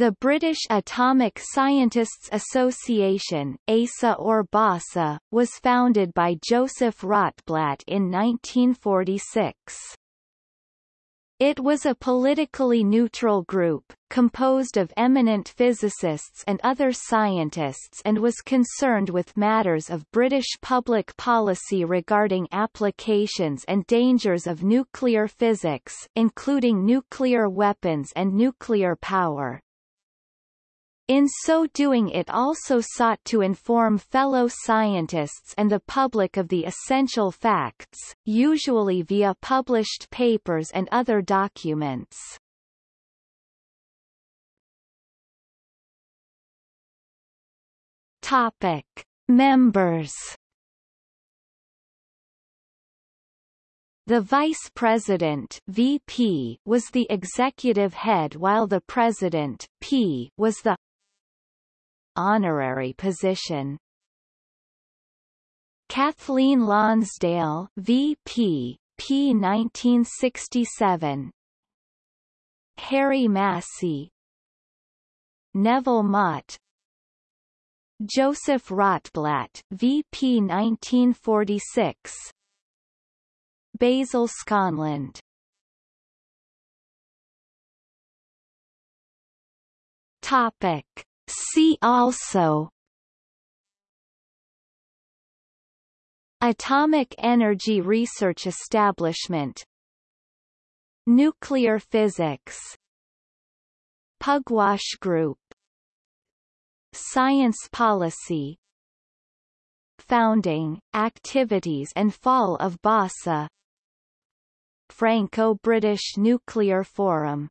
The British Atomic Scientists Association ASA or BASA, was founded by Joseph Rotblat in 1946. It was a politically neutral group, composed of eminent physicists and other scientists and was concerned with matters of British public policy regarding applications and dangers of nuclear physics, including nuclear weapons and nuclear power. In so doing it also sought to inform fellow scientists and the public of the essential facts, usually via published papers and other documents. Topic. Members The Vice President VP was the executive head while the President P was the honorary position. Kathleen Lonsdale VP, P 1967 Harry Massey. Neville Mott. Joseph Rotblat VP 1946 Basil Schonland Topic See also Atomic Energy Research Establishment. Nuclear physics. Pugwash Group. Science policy. Founding, activities and fall of BASA Franco-British Nuclear Forum